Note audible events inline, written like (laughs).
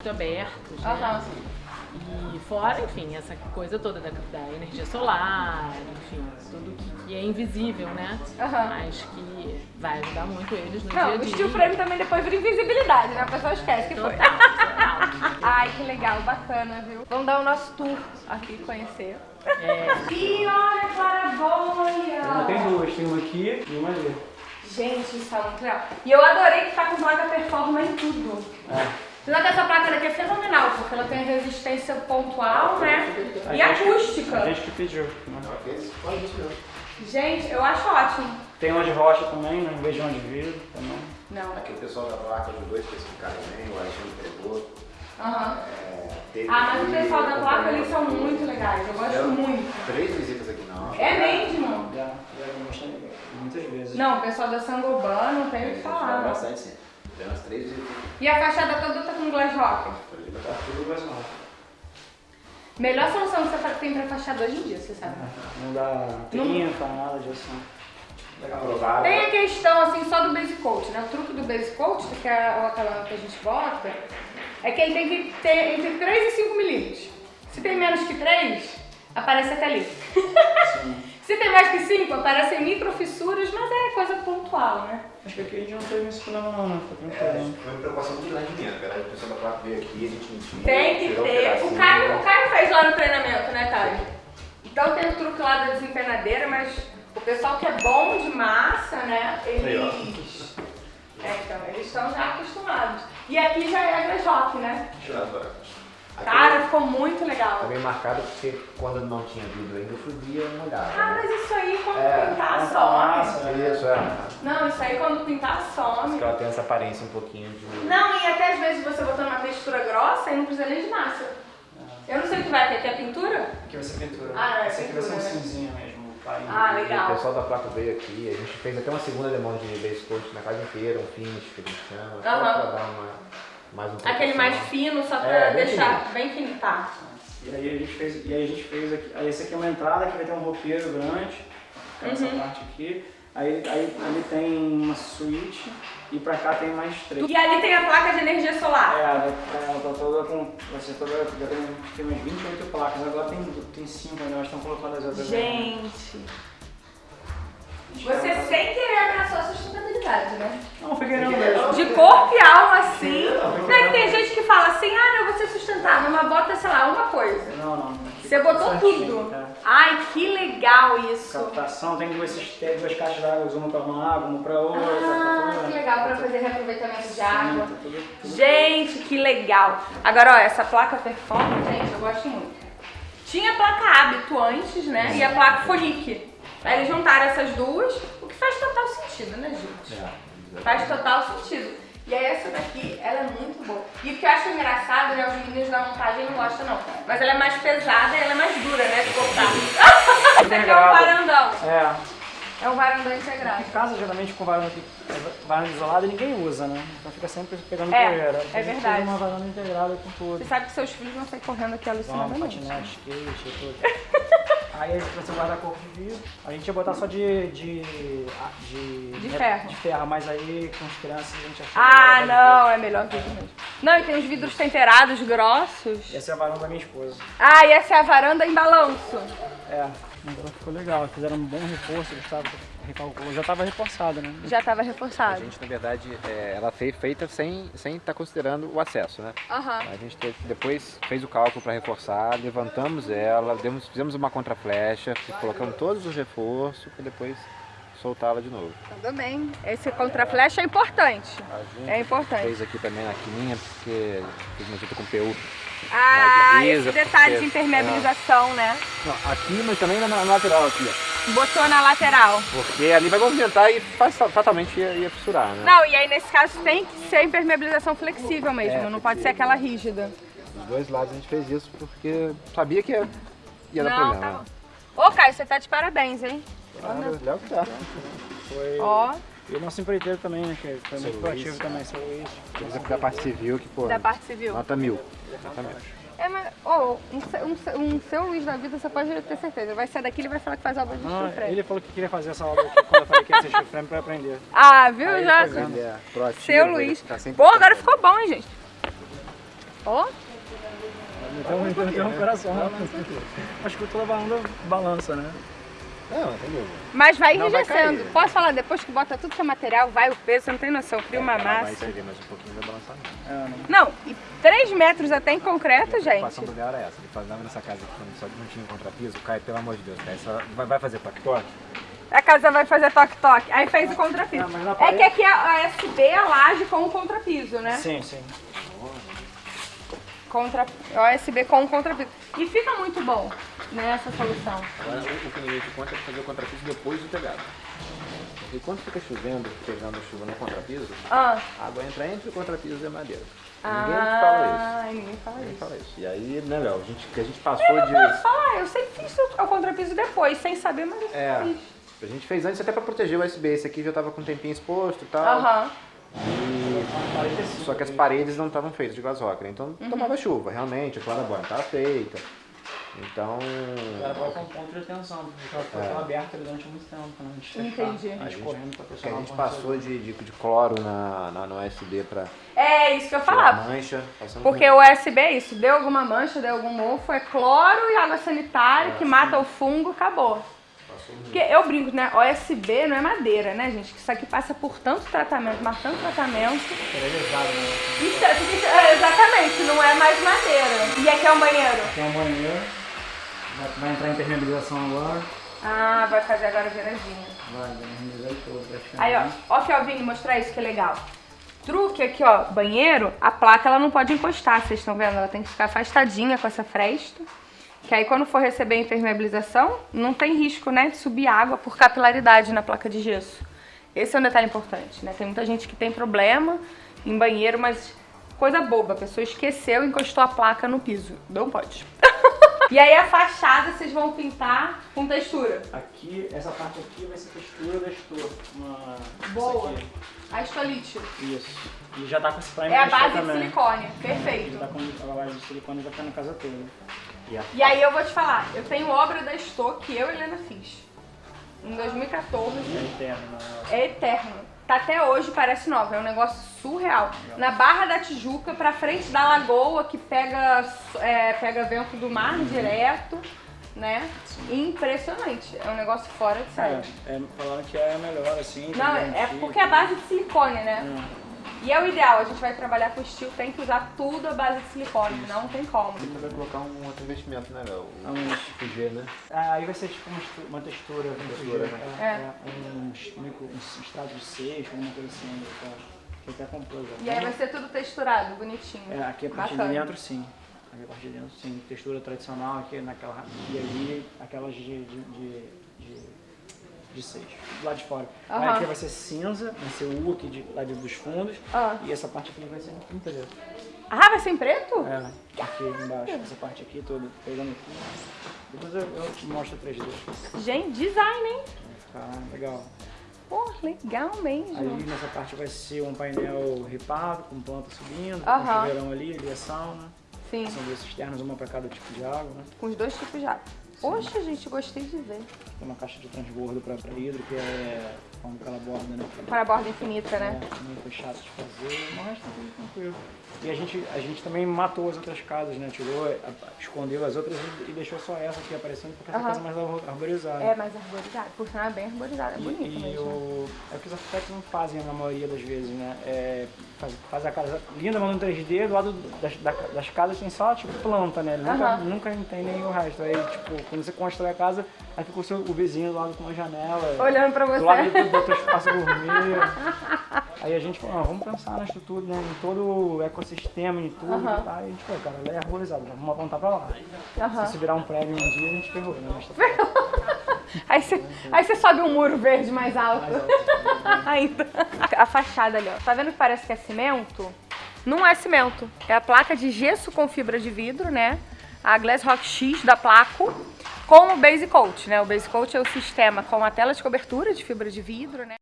muito abertos, né? Aham, sim. E fora, enfim, essa coisa toda da, da energia solar, enfim, tudo que, que é invisível, né? Aham. Mas que vai ajudar muito eles no Não, dia a o dia. steel frame também depois vira invisibilidade, né? A pessoa esquece que foi. Total, total. (laughs) Ai, que legal, bacana, viu? Vamos dar o nosso tour aqui, conhecer. É, E olha a claraboia! Tem duas, tem uma aqui e uma ali. Gente, isso tá muito legal. E eu adorei que tá com placa performa em tudo. É. Apesar que essa placa daqui é fenomenal, porque ela tem resistência pontual, né? A E gente- A acústica. gente que pediu. né? Gente, eu acho ótimo. Tem uma de rocha também, né? em vez de vidro também. Não. Aqui o pessoal da placa ajudou a especificar também, o Alexandre pegou. Aham. É, teve Ah, mas o pessoal da placa, eles são muito legais. Eu gosto Fizeram muito. Três visitas aqui na aula. É mesmo? Já, já mostrei muitas vezes. Não, o pessoal da Sangoban não tem o que falar. não. Bastante sim. Fizeram as três visitas. E a fachada toda tá com glass rock. Tá tudo mais mal. Melhor solução que você tem pra fachada hoje em dia, você sabe. (laughs) Não dá trinta, nada disso. Legal. Aprovaram. Tem a questão assim só do base coat, né? O truque do base coat, que é o acabamento que a gente bota, é que ele tem que ter entre 3 e 5 milímetros. Se tem menos que 3, aparece até ali. (laughs) Se tem mais que 5, aparecem microfissuras, mas é coisa pontual, né? Acho que aqui a gente não teve esse problema não, né? Foi É, tranquilo. foi uma preocupação de rendimento. Na verdade, o pessoal da placa veio aqui, a gente mentiu. Tem que um ter. O. Caio, o Caio fez lá no treinamento, né, Caio? Então tem o truque lá da desempenadeira, mas o pessoal que é bom de massa, né, eles... É, então, eles estão já acostumados. E aqui já é a rock, né? Deixa Cara, ficou muito legal. Tá bem marcado porque quando não tinha vidro ainda, eu fazia uma olhada. Ah, né? mas isso aí quando É, pintar some. massa, Isso, é. Não, isso aí quando pintar some. Porque ela tem essa aparência um pouquinho de... Não, e até às vezes você botando uma textura grossa e não precisa nem de massa. Eu não sei o que vai ter, aqui é pintura? Aqui vai ser pintura. Ah, não, é Esse aqui vai ser um pintura, né? cinzinho mesmo. Ah, E legal. O pessoal da placa veio aqui, a gente fez até uma segunda demanda de base coat na casa inteira, um finish que a gente chama, só Aham. pra dar uma, mais um Aquele mais proteção. fino, só pra É, bem deixar bem fininho, tá? E aí a gente fez, e aí a gente fez aqui, aí esse aqui é uma entrada que vai ter um roupeiro grande, é essa Uhum. parte aqui. Aí, aí ali tem uma suíte e pra cá tem mais três. E ali tem a placa de energia É, solar. ela ela tá toda com. Vai ser toda. Já tem, tem umas 28 placas, agora tem, tem 5, né? Elas estão colocando as outras. Gente, você sem querer abraçou a sustentabilidade, né? Não, foi querendo mesmo. De corpo e alma, assim. Não é que tem gente que fala assim, ah, não, eu vou ser sustentável, mas bota, sei lá, uma coisa. Não, não. Você tá botou certinho, tudo. é. Ai, que legal isso. Captação, tem duas, tem duas caixas de água, uma pra uma água, uma pra outra. Ah, tá tudo- que legal pra fazer reaproveitamento de água. Sim, tá tudo- tudo- Gente, que legal. Agora, ó, essa placa Performance, gente, eu gosto muito. Tinha a placa Hábito antes, né? E a placa Fonic. Aí eles juntaram essas duas, o que faz total sentido, né, gente? É, Faz total sentido. E aí essa daqui, ela é muito boa. E o que eu acho engraçado, né, os meninos da montagem não gostam não. Mas ela é mais pesada e ela é mais dura, né, de cortar. (laughs) Esse aqui é um varandão. É, É um varandão integrado. em casa geralmente com varanda, varanda isolada ninguém usa, né? Então fica sempre pegando É, poeira. é A gente verdade. uma varanda integrada com tudo. Você sabe que seus filhos vão sair correndo aqui alucinadamente. patinete, skate tudo. (laughs) Aí a gente vai ser guarda-corpo de vidro. A gente ia botar só de. de. de, De ferro. De ferro, mas aí com as crianças a gente achou. Ah, não, é melhor vidro mesmo. Não, e tem os vidros temperados grossos. Essa é a varanda da minha esposa. Ah, e essa é a varanda em balanço. É, então ficou legal. Fizeram um bom reforço, Gustavo recalculou. Já estava reforçado, né? Já tava A reforçado. gente, na verdade, é, ela foi feita sem sem estar considerando o acesso, né? Aham. A gente teve- depois fez o cálculo para reforçar, levantamos ela, demos, fizemos uma contraflecha, colocamos todos os reforços para depois soltá-la de novo. Tudo bem. Esse contraflecha é importante. A gente É importante. fez aqui também na quininha, porque fiz uma com PU. Ah, divisa, esse detalhe porque- de impermeabilização, né? Não, aqui, mas também na, na lateral aqui, ó. Botou na lateral. Porque ali vai movimentar e faz, fatalmente ia, ia fissurar, né? Não, e aí nesse caso tem que ser impermeabilização flexível mesmo, É, não pode ser aquela rígida. Dos dois lados a gente fez isso porque sabia que ia, ia dar Não, problema. tá né? bom. Ô, Caio, você tá de parabéns, hein? Claro, Léo que tá. Foi. Ó, E o nosso empreiteiro também, né? Que foi muito Seu proativo também, seu Luiz. Da parte civil que, pô, da parte civil. nota mil. Exatamente. É, mas, ô, um, se- um, se- um seu Luiz da vida, você pode ter certeza. Vai sair daqui, ele vai falar que faz obra de chifre. ele falou que queria fazer essa obra aqui quando eu falei que ia ser frame pra aprender. Ah, viu? Aí Já. Ele é proativo, Seu Luiz. tá Pô, agora ficou bom, hein, gente? Ó, Então, então, então, o coração. Acho que toda balanda balança, né? Não, não tem dúvida. mas vai Não, vai enrijecendo. Posso falar, depois que bota tudo que é material, vai o peso, você não tem noção, cria uma Vai massa. servir mais um pouquinho vai balançar não. É, não. Não, e 3 metros até em concreto, A gente. preocupação do Léo era essa. Ele fazendo nessa casa aqui, só não tinha contrapiso, cai, pelo amor de Deus, só vai, vai fazer toque-toque? A casa vai fazer toque-toque. Aí fez o contrapiso. Mas na é que aqui a a SB é a laje com o contrapiso, né? Sim, sim. Contra, OSB com o contrapiso. E fica muito bom nessa solução. Agora, o, que ninguém te conta é fazer o contrapiso depois do telhado. Porque quando fica chovendo, pegando chuva no contrapiso, Ah, a água entra entre o contrapiso e a madeira. Ninguém te fala isso. ah, ninguém fala Ninguém isso. fala isso. E aí, né, Léo, a gente, que a gente passou de... Posso falar, eu sempre fiz o contrapiso depois, sem saber, mas eu É, fiz. a gente fez antes até pra proteger o USB. Esse aqui já tava com um tempinho exposto e tal. Aham. E- Só que as paredes não estavam feitas de glass rocker, então Uhum. tomava chuva, realmente, a clarabóia não estava feita. Então, Ela coloca um ponto de atenção, porque ela ficou É. aberta durante muito tempo, né? Antes de Entendi. fechar, a gente correndo pra que a gente o passou de, de, de cloro na, na, no USB pra É isso que eu falava. mancha. Porque por- o USB é isso, deu alguma mancha, deu algum mofo, é cloro e água sanitária que mata o fungo, acabou. Porque eu brinco, né? OSB não é madeira, né, gente? Que isso aqui passa por tanto tratamento, mas tanto tratamento. Esterilizado, né? Isso, é- isso é- exatamente, não é mais madeira. E aqui é um banheiro. Tem um banheiro, vai, vai entrar em impermeabilização agora, Ah, vai fazer agora viradinha. vai impermeabilizar ele todo praticamente. Aí, ó, ó, Felvinho, mostrar isso que é legal. Truque aqui, ó, banheiro, a placa ela não pode encostar, vocês estão vendo? Ela tem que ficar afastadinha com essa fresta. Que aí quando for receber a impermeabilização, não tem risco, né, de subir água por capilaridade na placa de gesso. Esse é um detalhe importante, né? Tem muita gente que tem problema em banheiro, mas coisa boba, a pessoa esqueceu e encostou a placa no piso. Não pode. (laughs) e aí a fachada vocês vão pintar com textura. Aqui, essa parte aqui vai ser textura da estor. Uma... Boa. A estolite. Isso. E já tá com esse primer É a de base de também. silicone, Já perfeito. tá com a base de silicone já tá na casa toda. E a E aí eu vou te falar, eu tenho obra da Stock que eu e Helena fiz. Em 2014. é eterna. né? É eterno. Tá até hoje, parece nova. É um negócio surreal. Na Barra da Tijuca, pra frente da lagoa, que pega, é, pega vento do mar direto, né? Impressionante. É um negócio fora de série. É, é, falaram que é melhor assim. Não, é porque é base de silicone, né? Hum. E é o ideal, a gente vai trabalhar com estilo, tem que usar tudo a base de silicone, não tem como. Você vai colocar um outro investimento, né, Léo? Aonde? FG, né? Ah, aí vai ser tipo uma, textura. Uma Textura, né? é, É. é, um, micro, um extrato de seixo, alguma coisa assim. Tá, que até comprou já. E aí vai ser tudo texturado, bonitinho. É, aqui a parte Bacana. de dentro sim. Aqui a parte de dentro sim. Textura tradicional aqui naquela. E ali aquelas de. de, de, de, de seixo. Do lado de fora. Aí aqui vai ser cinza, vai ser U aqui de, lá de- dos fundos. Ah. E essa parte aqui vai ser em preto. Ah, vai ser em preto? É, aqui embaixo, essa parte aqui toda, pegando aqui. Depois eu, eu te mostro 3D. Vai Gente, design, hein? ficar legal. Pô, legal mesmo. Aí nessa parte vai ser um painel ripado, com planta subindo, com chuveirão ali, ali a sauna. Sim, São duas cisternas, uma para cada tipo de água, né? com os dois tipos de água. Poxa, gente, gostei de ver. Tem uma caixa de transbordo para hidro, que é com aquela borda, né? Para a borda infinita, É, né? também foi chato de fazer, mas tá tudo tranquilo. E a gente, a gente também matou as outras casas, né? Tirou, escondeu as outras e, deixou só essa aqui aparecendo, porque essa Aham. casa é mais ar- arborizada. É mais arborizado. Por sinal, é bem arborizado. É E, bonito e mesmo. o, é o que os arquitetos não fazem na maioria das vezes, né? É, faz, faz a casa linda, mandando 3D, do lado das, da- das casas tem só tipo planta, né? Nunca, Aham. nunca entendem o resto. Aí, tipo, quando você constrói a casa, aí fica o, seu, o vizinho do lado com uma janela. Olhando pra Do lado você. do, do outro espaço gourmet. (laughs) Aí a gente falou, ah, vamos pensar nisso tudo, né? Em todo o ecossistema, em tudo. Aham. Tá? E a gente falou, cara, ela é arborizada, vamos apontar pra lá. Aham. Se virar um prédio um dia, a gente ferrou, né? Mas tá Aí você, aí você sobe um muro verde mais alto. mais alto. (laughs) Ainda. A fachada ali, ó. Tá vendo que parece que é cimento? Não é cimento. É a placa de gesso com fibra de vidro, né? A Glass Rock X da Placo. Com o Base Coat, né? O Base Coat é o sistema com a tela de cobertura de fibra de vidro, né?